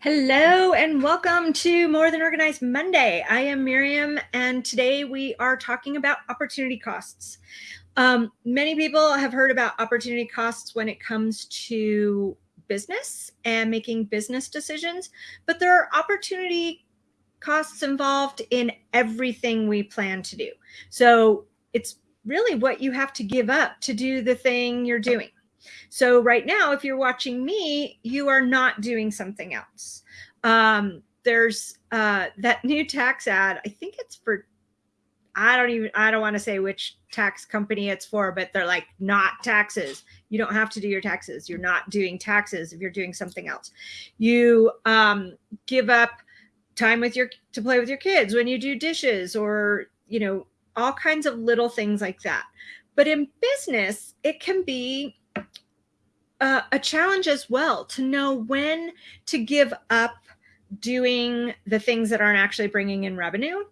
Hello and welcome to More Than Organized Monday. I am Miriam and today we are talking about opportunity costs. Um, many people have heard about opportunity costs when it comes to business and making business decisions, but there are opportunity costs involved in everything we plan to do. So it's really what you have to give up to do the thing you're doing. So right now, if you're watching me, you are not doing something else. Um, there's uh, that new tax ad. I think it's for, I don't even, I don't want to say which tax company it's for, but they're like not taxes. You don't have to do your taxes. You're not doing taxes if you're doing something else. You um, give up time with your, to play with your kids when you do dishes or, you know, all kinds of little things like that. But in business, it can be uh, a challenge as well to know when to give up doing the things that aren't actually bringing in revenue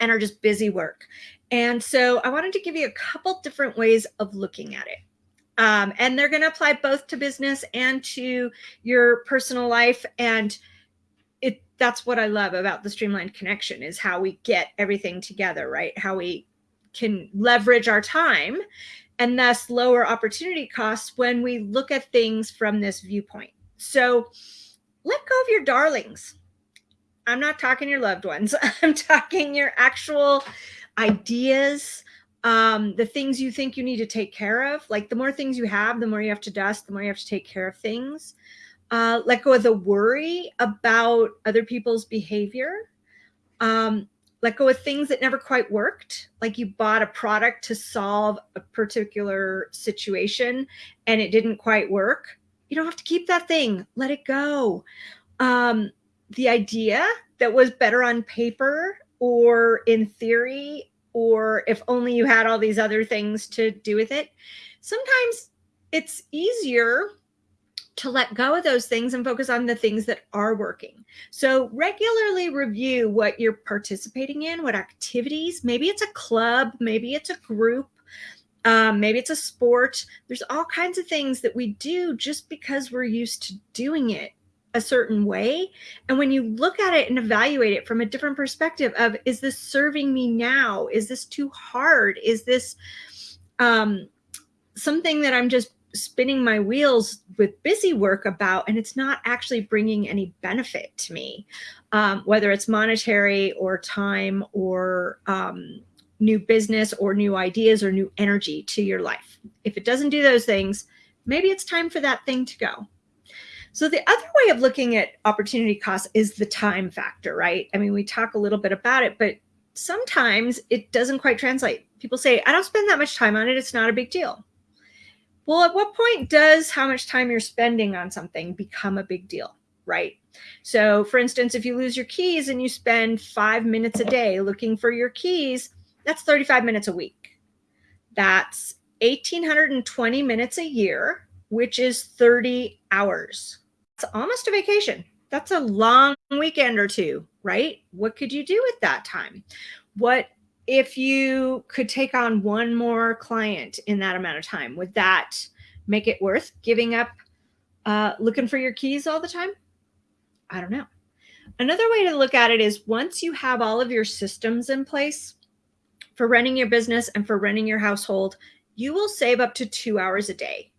and are just busy work. And so I wanted to give you a couple different ways of looking at it. Um, and they're going to apply both to business and to your personal life. And it that's what I love about the streamlined connection is how we get everything together, right? How we can leverage our time and thus lower opportunity costs when we look at things from this viewpoint. So let go of your darlings. I'm not talking your loved ones. I'm talking your actual ideas, um, the things you think you need to take care of. Like the more things you have, the more you have to dust, the more you have to take care of things. Uh, let go of the worry about other people's behavior. Um, let go of things that never quite worked. Like you bought a product to solve a particular situation and it didn't quite work. You don't have to keep that thing. Let it go. Um, the idea that was better on paper or in theory, or if only you had all these other things to do with it. Sometimes it's easier to let go of those things and focus on the things that are working. So regularly review what you're participating in, what activities, maybe it's a club, maybe it's a group, um, maybe it's a sport. There's all kinds of things that we do just because we're used to doing it a certain way. And when you look at it and evaluate it from a different perspective of, is this serving me now? Is this too hard? Is this um, something that I'm just spinning my wheels with busy work about and it's not actually bringing any benefit to me. Um, whether it's monetary or time or um, new business or new ideas or new energy to your life. If it doesn't do those things maybe it's time for that thing to go. So the other way of looking at opportunity cost is the time factor right? I mean we talk a little bit about it but sometimes it doesn't quite translate. People say i don't spend that much time on it. It's not a big deal well, at what point does how much time you're spending on something become a big deal, right? So for instance, if you lose your keys and you spend five minutes a day looking for your keys, that's 35 minutes a week. That's 1,820 minutes a year, which is 30 hours. It's almost a vacation. That's a long weekend or two, right? What could you do with that time? What if you could take on one more client in that amount of time, would that make it worth giving up uh, looking for your keys all the time? I don't know. Another way to look at it is once you have all of your systems in place for running your business and for running your household, you will save up to two hours a day.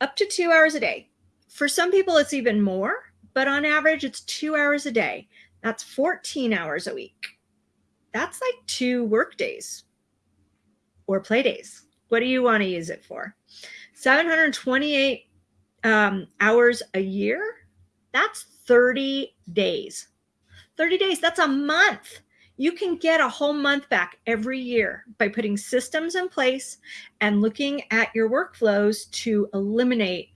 Up to two hours a day. For some people, it's even more, but on average, it's two hours a day. That's 14 hours a week that's like two work days or play days. What do you want to use it for? 728 um, hours a year. That's 30 days. 30 days, that's a month. You can get a whole month back every year by putting systems in place and looking at your workflows to eliminate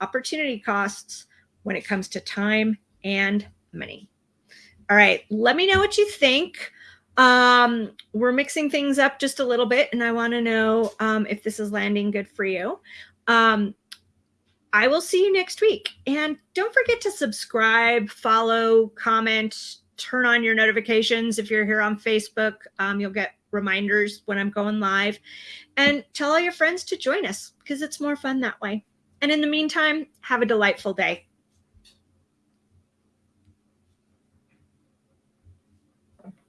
opportunity costs when it comes to time and money. All right, let me know what you think. Um, we're mixing things up just a little bit, and I want to know um, if this is landing good for you. Um, I will see you next week. And don't forget to subscribe, follow, comment, turn on your notifications. If you're here on Facebook, um, you'll get reminders when I'm going live. And tell all your friends to join us because it's more fun that way. And in the meantime, have a delightful day.